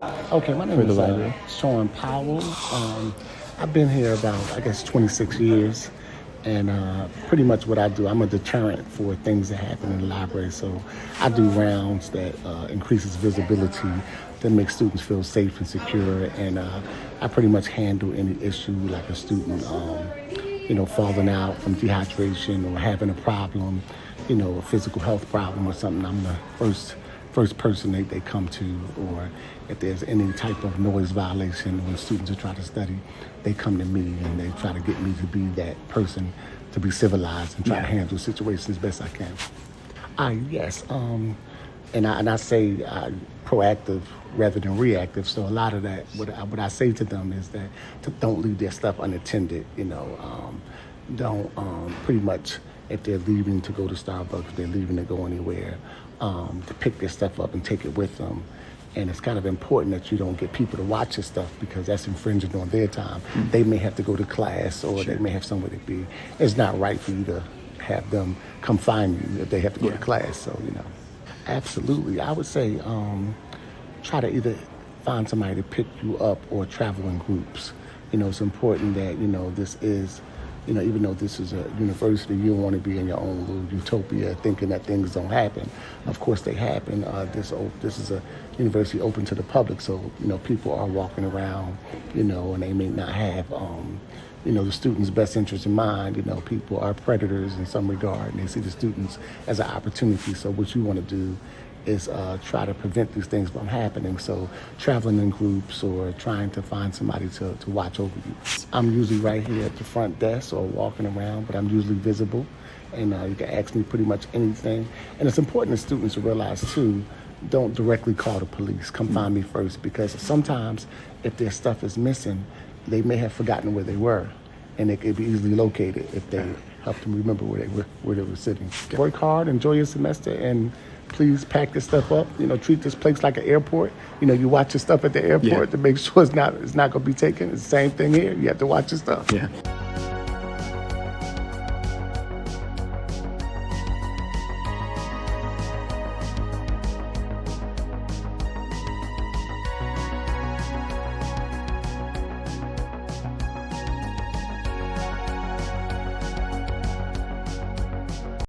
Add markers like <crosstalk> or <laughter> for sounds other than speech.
Okay, my name is uh. Sean Powell. Um, I've been here about, I guess, 26 years. And uh, pretty much what I do, I'm a deterrent for things that happen in the library. So I do rounds that uh, increases visibility, that makes students feel safe and secure. And uh, I pretty much handle any issue like a student, um, you know, falling out from dehydration or having a problem, you know, a physical health problem or something. I'm the first first person they, they come to, or if there's any type of noise violation when students are trying to study, they come to me and they try to get me to be that person to be civilized and try to handle situations as best I can. Ah, yes. Um, and I and I say uh, proactive rather than reactive. So a lot of that, what I, what I say to them is that to, don't leave their stuff unattended. You know, um, don't um, pretty much if they're leaving to go to Starbucks, if they're leaving to go anywhere, um, to pick their stuff up and take it with them. And it's kind of important that you don't get people to watch your stuff because that's infringing on their time. They may have to go to class or they may have somewhere to be. It's not right for you to have them come find you if they have to go to class. So, you know, absolutely. I would say um, try to either find somebody to pick you up or travel in groups. You know, it's important that, you know, this is, you know, even though this is a university, you don't want to be in your own little utopia thinking that things don't happen. Of course, they happen. Uh, this, this is a university open to the public, so, you know, people are walking around, you know, and they may not have, um, you know, the students' best interest in mind. You know, people are predators in some regard, and they see the students as an opportunity. So what you want to do is uh, try to prevent these things from happening. So traveling in groups or trying to find somebody to, to watch over you. I'm usually right here at the front desk or walking around, but I'm usually visible. And uh, you can ask me pretty much anything. And it's important that students realize too, don't directly call the police. Come find me first because sometimes if their stuff is missing, they may have forgotten where they were, and it could be easily located if they help them remember where they were where they were sitting. Work hard, enjoy your semester, and please pack this stuff up. You know, treat this place like an airport. You know, you watch your stuff at the airport Yeah. to make <laughs> sure it's not it's not going to be taken. It's the same thing here. You have to watch your stuff. Yeah.